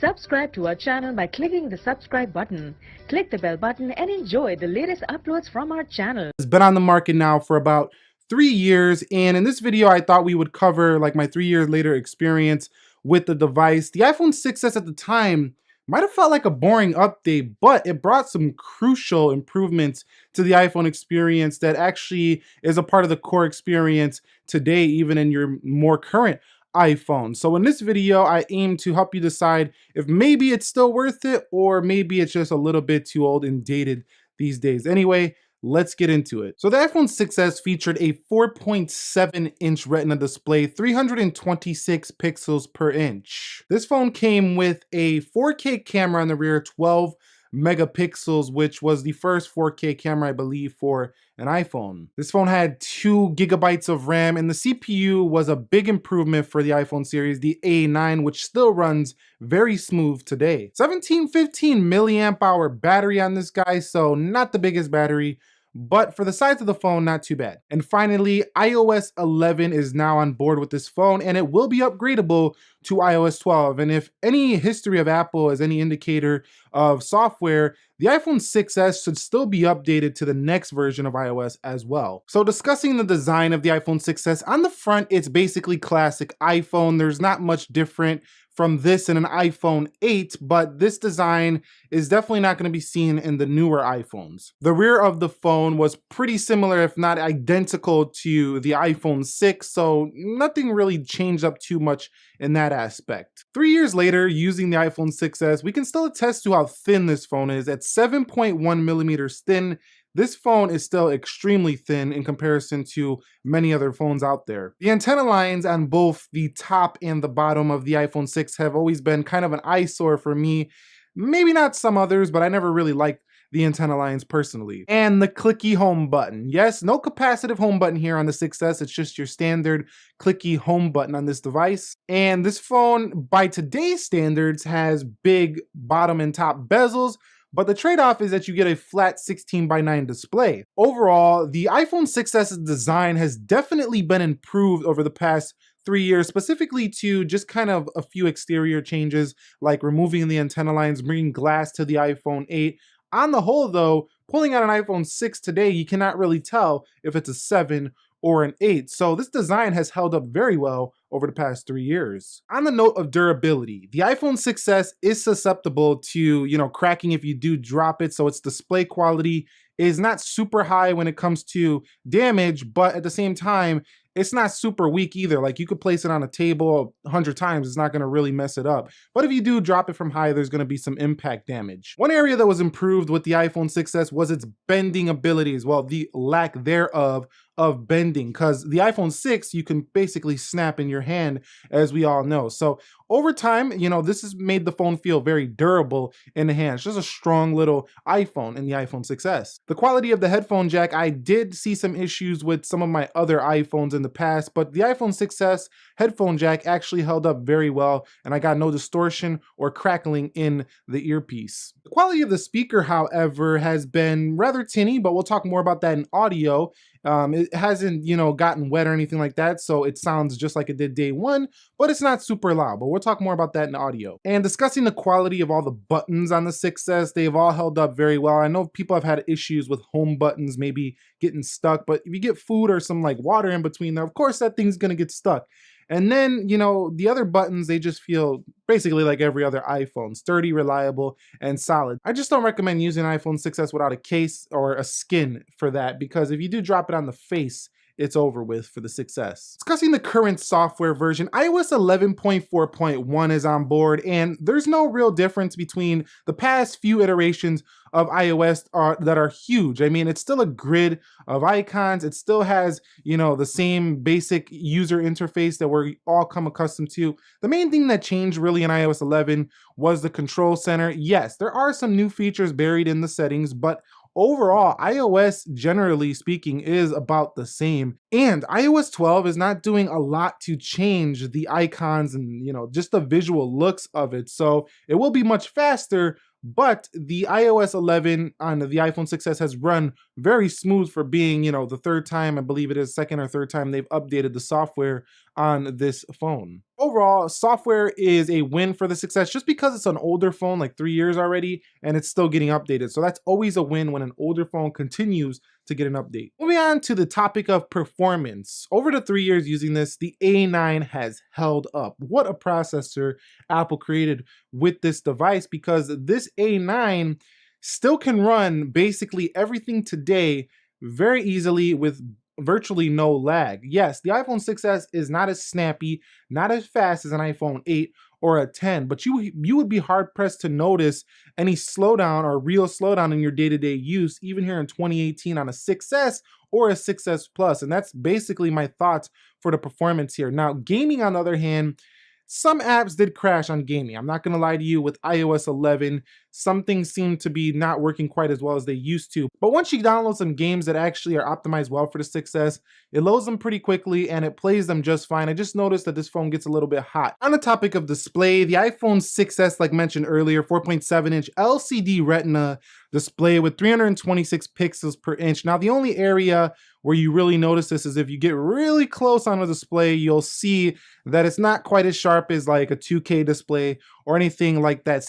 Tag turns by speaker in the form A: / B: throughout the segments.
A: Subscribe to our channel by clicking the subscribe button. Click the bell button and enjoy the latest uploads from our channel.
B: It's been on the market now for about three years. And in this video, I thought we would cover like my three years later experience with the device. The iPhone 6s at the time might have felt like a boring update, but it brought some crucial improvements to the iPhone experience that actually is a part of the core experience today, even in your more current iPhone. So in this video, I aim to help you decide if maybe it's still worth it or maybe it's just a little bit too old and dated these days. Anyway, let's get into it. So the iPhone 6s featured a 4.7 inch retina display, 326 pixels per inch. This phone came with a 4K camera on the rear, 12 megapixels, which was the first 4K camera, I believe, for an iPhone. This phone had two gigabytes of RAM and the CPU was a big improvement for the iPhone series, the A9, which still runs very smooth today. 1715 milliamp hour battery on this guy, so not the biggest battery, but for the size of the phone, not too bad. And finally, iOS 11 is now on board with this phone and it will be upgradable to iOS 12. And if any history of Apple is any indicator of software, the iPhone 6s should still be updated to the next version of iOS as well. So discussing the design of the iPhone 6s, on the front, it's basically classic iPhone. There's not much different from this in an iPhone 8, but this design is definitely not going to be seen in the newer iPhones. The rear of the phone was pretty similar, if not identical to the iPhone 6, so nothing really changed up too much in that aspect. Three years later, using the iPhone 6s, we can still attest to how thin this phone is at 7.1 millimeters thin this phone is still extremely thin in comparison to many other phones out there. The antenna lines on both the top and the bottom of the iPhone 6 have always been kind of an eyesore for me. Maybe not some others, but I never really liked the antenna lines personally. And the clicky home button. Yes, no capacitive home button here on the 6S. It's just your standard clicky home button on this device. And this phone, by today's standards, has big bottom and top bezels, but the trade-off is that you get a flat 16 by 9 display. Overall, the iPhone 6's design has definitely been improved over the past three years, specifically to just kind of a few exterior changes, like removing the antenna lines, bringing glass to the iPhone 8. On the whole though, pulling out an iPhone 6 today, you cannot really tell if it's a 7 or an 8. So this design has held up very well over the past three years. On the note of durability, the iPhone 6s is susceptible to, you know, cracking if you do drop it. So its display quality is not super high when it comes to damage, but at the same time, it's not super weak either. Like you could place it on a table a hundred times, it's not gonna really mess it up. But if you do drop it from high, there's gonna be some impact damage. One area that was improved with the iPhone 6s was its bending abilities. Well, the lack thereof of bending because the iPhone 6 you can basically snap in your hand as we all know. So over time, you know, this has made the phone feel very durable in the hand. It's just a strong little iPhone in the iPhone 6s. The quality of the headphone jack, I did see some issues with some of my other iPhones in the past, but the iPhone 6s headphone jack actually held up very well and I got no distortion or crackling in the earpiece. The quality of the speaker, however, has been rather tinny, but we'll talk more about that in audio. Um, it hasn't, you know, gotten wet or anything like that, so it sounds just like it did day one, but it's not super loud, but we'll talk more about that in audio. And discussing the quality of all the buttons on the 6S, they've all held up very well. I know people have had issues with home buttons maybe getting stuck, but if you get food or some like water in between there, of course that thing's gonna get stuck. And then, you know, the other buttons, they just feel basically like every other iPhone, sturdy, reliable, and solid. I just don't recommend using iPhone 6s without a case or a skin for that because if you do drop it on the face, it's over with for the 6s. Discussing the current software version, iOS 11.4.1 is on board and there's no real difference between the past few iterations of iOS are, that are huge. I mean, it's still a grid of icons. It still has, you know, the same basic user interface that we're all come accustomed to. The main thing that changed really in iOS 11 was the control center. Yes, there are some new features buried in the settings, but overall, iOS, generally speaking, is about the same. And iOS 12 is not doing a lot to change the icons and, you know, just the visual looks of it. So it will be much faster, but the iOS 11 on the iPhone 6s has run very smooth for being, you know, the third time, I believe it is second or third time they've updated the software on this phone. Overall, software is a win for the 6s just because it's an older phone, like three years already, and it's still getting updated. So that's always a win when an older phone continues to get an update. Moving on to the topic of performance. Over the three years using this, the A9 has held up. What a processor Apple created with this device because this A9 still can run basically everything today very easily with virtually no lag. Yes, the iPhone 6s is not as snappy, not as fast as an iPhone 8 or a 10, but you you would be hard pressed to notice any slowdown or real slowdown in your day-to-day -day use even here in 2018 on a 6s or a 6s plus and that's basically my thoughts for the performance here. Now, gaming on the other hand, some apps did crash on gaming. I'm not gonna lie to you with iOS 11, some things seem to be not working quite as well as they used to. But once you download some games that actually are optimized well for the 6S, it loads them pretty quickly and it plays them just fine. I just noticed that this phone gets a little bit hot. On the topic of display, the iPhone 6S, like mentioned earlier, 4.7 inch LCD Retina display with 326 pixels per inch. Now, the only area where you really notice this is if you get really close on a display, you'll see that it's not quite as sharp as like a 2K display or anything like that.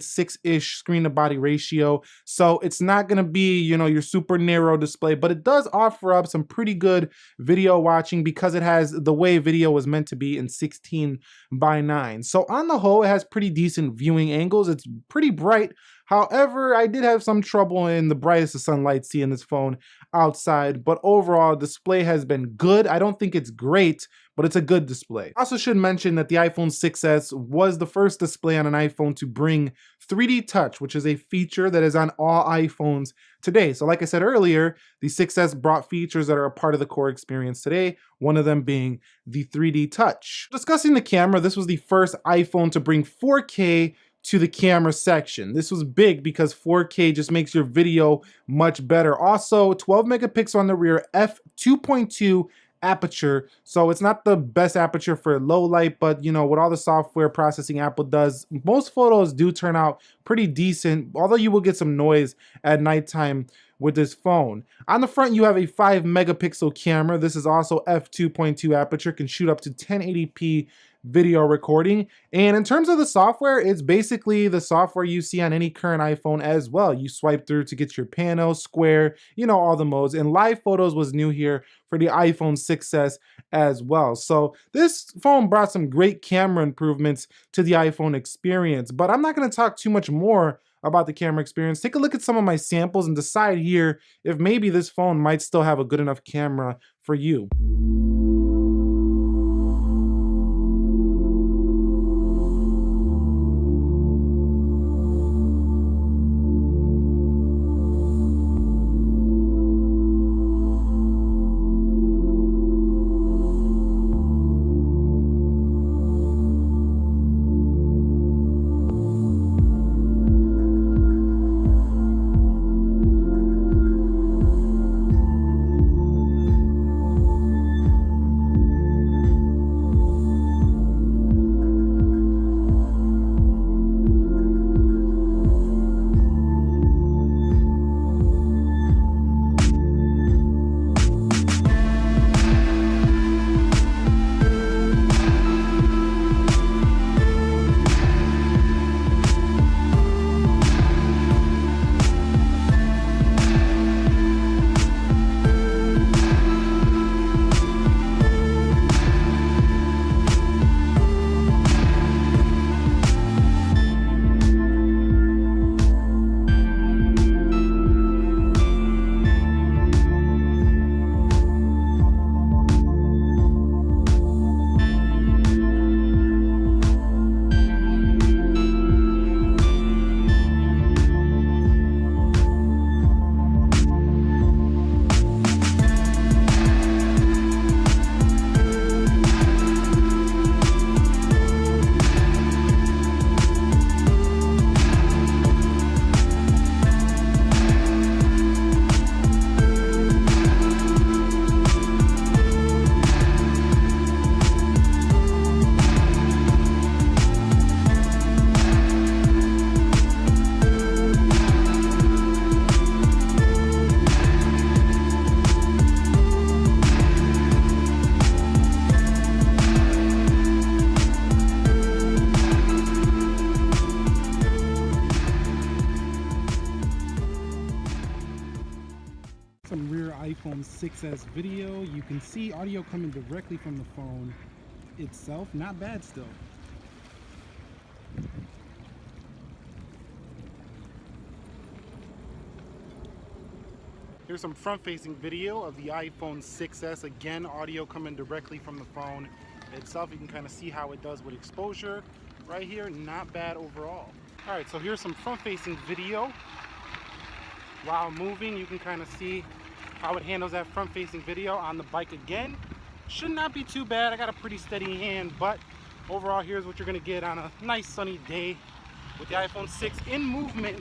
B: 65.6-ish screen to body ratio. So it's not gonna be, you know, your super narrow display, but it does offer up some pretty good video watching because it has the way video was meant to be in 16 by 9. So on the whole, it has pretty decent viewing angles. It's pretty bright. However, I did have some trouble in the brightest of sunlight seeing this phone outside, but overall display has been good. I don't think it's great, but it's a good display. Also should mention that the iPhone 6s was the first display on an iPhone to bring 3D Touch, which is a feature that is on all iPhones today. So like I said earlier, the 6s brought features that are a part of the core experience today, one of them being the 3D Touch. Discussing the camera, this was the first iPhone to bring 4K to the camera section. This was big because 4K just makes your video much better. Also, 12 megapixel on the rear, f2.2 aperture. So it's not the best aperture for low light, but you know, with all the software processing Apple does, most photos do turn out pretty decent, although you will get some noise at nighttime with this phone. On the front, you have a 5 megapixel camera. This is also f2.2 aperture, can shoot up to 1080p video recording. And in terms of the software, it's basically the software you see on any current iPhone as well. You swipe through to get your pano, square, you know, all the modes. And live photos was new here for the iPhone 6s as well. So this phone brought some great camera improvements to the iPhone experience, but I'm not gonna talk too much more about the camera experience. Take a look at some of my samples and decide here if maybe this phone might still have a good enough camera for you. Can see audio coming directly from the phone itself. Not bad still. Here's some front-facing video of the iPhone 6s. Again, audio coming directly from the phone itself. You can kind of see how it does with exposure right here. Not bad overall. All right, so here's some front-facing video. While moving, you can kind of see how it handles that front-facing video on the bike again. Should not be too bad. I got a pretty steady hand, but overall, here's what you're gonna get on a nice sunny day with the iPhone 6 in movement,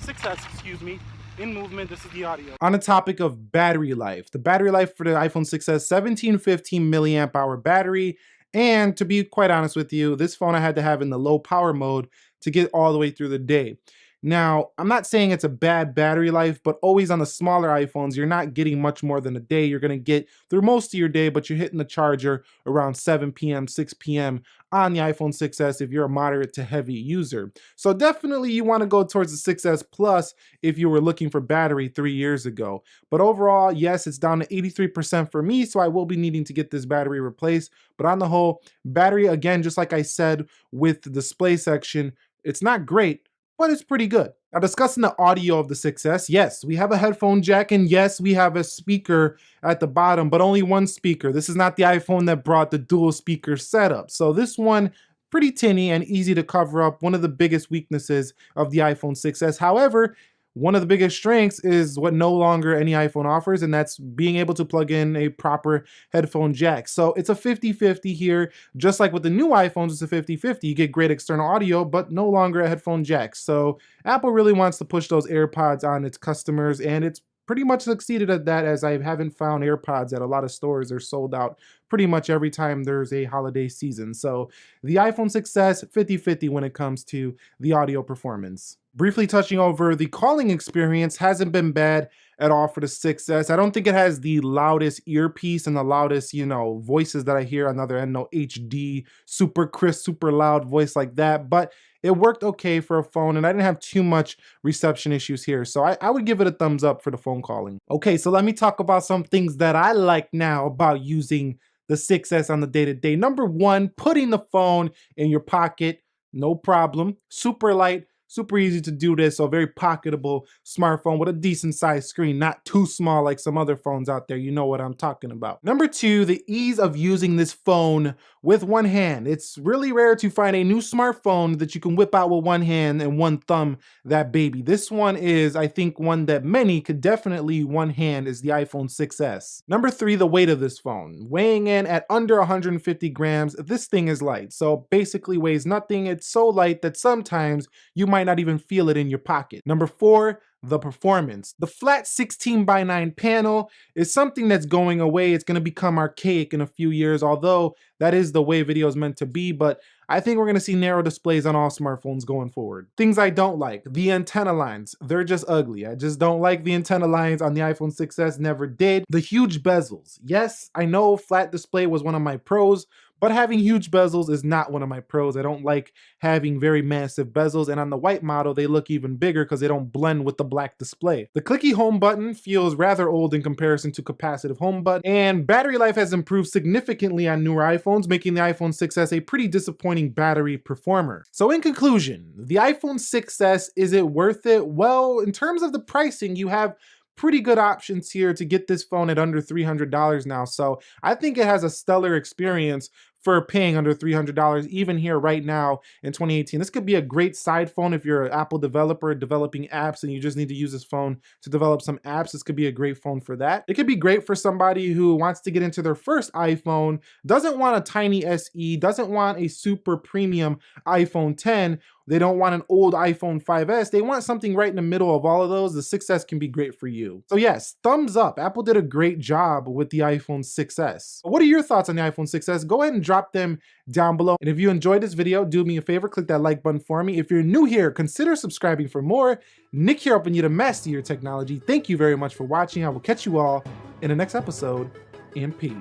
B: 6S, excuse me, in movement. This is the audio. On the topic of battery life, the battery life for the iPhone 6s, 1715 milliamp hour battery. And to be quite honest with you, this phone I had to have in the low power mode to get all the way through the day. Now, I'm not saying it's a bad battery life, but always on the smaller iPhones, you're not getting much more than a day. You're gonna get through most of your day, but you're hitting the charger around 7 p.m., 6 p.m. on the iPhone 6s if you're a moderate to heavy user. So definitely you wanna go towards the 6s Plus if you were looking for battery three years ago. But overall, yes, it's down to 83% for me, so I will be needing to get this battery replaced. But on the whole, battery, again, just like I said with the display section, it's not great, but it's pretty good. Now discussing the audio of the 6S, yes, we have a headphone jack and yes, we have a speaker at the bottom, but only one speaker. This is not the iPhone that brought the dual speaker setup. So this one, pretty tinny and easy to cover up one of the biggest weaknesses of the iPhone 6S. However, one of the biggest strengths is what no longer any iPhone offers, and that's being able to plug in a proper headphone jack. So it's a 50-50 here. Just like with the new iPhones, it's a 50-50. You get great external audio, but no longer a headphone jack. So Apple really wants to push those AirPods on its customers, and it's pretty much succeeded at that as I haven't found AirPods at a lot of stores. They're sold out pretty much every time there's a holiday season. So the iPhone 6s, 50-50 when it comes to the audio performance. Briefly touching over the calling experience hasn't been bad at all for the 6S. I don't think it has the loudest earpiece and the loudest, you know, voices that I hear on the other end, no HD, super crisp, super loud voice like that, but it worked okay for a phone and I didn't have too much reception issues here. So I, I would give it a thumbs up for the phone calling. Okay, so let me talk about some things that I like now about using the 6S on the day-to-day. -day. Number one, putting the phone in your pocket, no problem. Super light, Super easy to do this, so very pocketable smartphone with a decent sized screen, not too small like some other phones out there. You know what I'm talking about. Number two, the ease of using this phone with one hand. It's really rare to find a new smartphone that you can whip out with one hand and one thumb that baby. This one is, I think, one that many could definitely one hand is the iPhone 6S. Number three, the weight of this phone. Weighing in at under 150 grams, this thing is light. So basically weighs nothing. It's so light that sometimes you might might not even feel it in your pocket. Number four, the performance. The flat 16 by 9 panel is something that's going away. It's going to become archaic in a few years, although that is the way video is meant to be, but I think we're going to see narrow displays on all smartphones going forward. Things I don't like, the antenna lines, they're just ugly. I just don't like the antenna lines on the iPhone 6s, never did. The huge bezels. Yes, I know flat display was one of my pros, but having huge bezels is not one of my pros. I don't like having very massive bezels, and on the white model, they look even bigger because they don't blend with the black display. The clicky home button feels rather old in comparison to capacitive home button, and battery life has improved significantly on newer iPhones, making the iPhone 6s a pretty disappointing battery performer. So in conclusion, the iPhone 6s, is it worth it? Well, in terms of the pricing, you have pretty good options here to get this phone at under $300 now. So I think it has a stellar experience for paying under $300 even here right now in 2018. This could be a great side phone if you're an Apple developer developing apps and you just need to use this phone to develop some apps. This could be a great phone for that. It could be great for somebody who wants to get into their first iPhone, doesn't want a tiny SE, doesn't want a super premium iPhone 10, they don't want an old iPhone 5S. They want something right in the middle of all of those. The 6S can be great for you. So yes, thumbs up. Apple did a great job with the iPhone 6S. What are your thoughts on the iPhone 6S? Go ahead and drop them down below. And if you enjoyed this video, do me a favor, click that like button for me. If you're new here, consider subscribing for more. Nick here helping you to master your technology. Thank you very much for watching. I will catch you all in the next episode and peace.